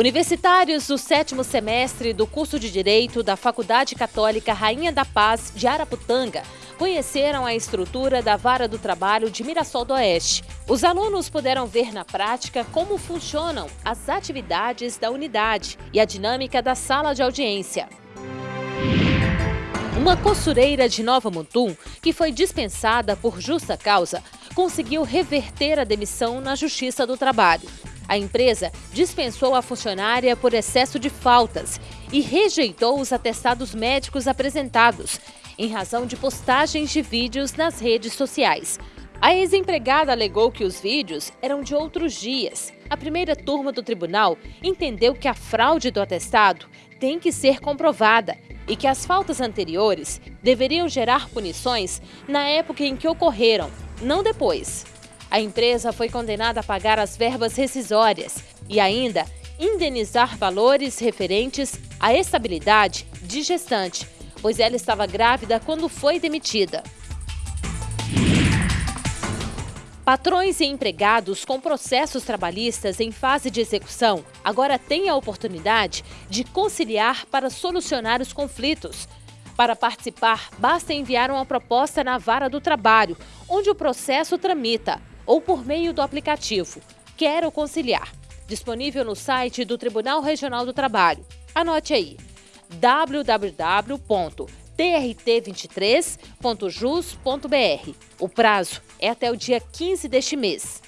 Universitários do sétimo semestre do curso de Direito da Faculdade Católica Rainha da Paz de Araputanga conheceram a estrutura da Vara do Trabalho de Mirassol do Oeste. Os alunos puderam ver na prática como funcionam as atividades da unidade e a dinâmica da sala de audiência. Uma costureira de Nova Mutum, que foi dispensada por justa causa, conseguiu reverter a demissão na Justiça do Trabalho. A empresa dispensou a funcionária por excesso de faltas e rejeitou os atestados médicos apresentados, em razão de postagens de vídeos nas redes sociais. A ex-empregada alegou que os vídeos eram de outros dias. A primeira turma do tribunal entendeu que a fraude do atestado tem que ser comprovada e que as faltas anteriores deveriam gerar punições na época em que ocorreram, não depois. A empresa foi condenada a pagar as verbas rescisórias e ainda indenizar valores referentes à estabilidade de gestante, pois ela estava grávida quando foi demitida. Patrões e empregados com processos trabalhistas em fase de execução agora têm a oportunidade de conciliar para solucionar os conflitos. Para participar, basta enviar uma proposta na vara do trabalho, onde o processo tramita ou por meio do aplicativo Quero Conciliar, disponível no site do Tribunal Regional do Trabalho. Anote aí www.trt23.jus.br. O prazo é até o dia 15 deste mês.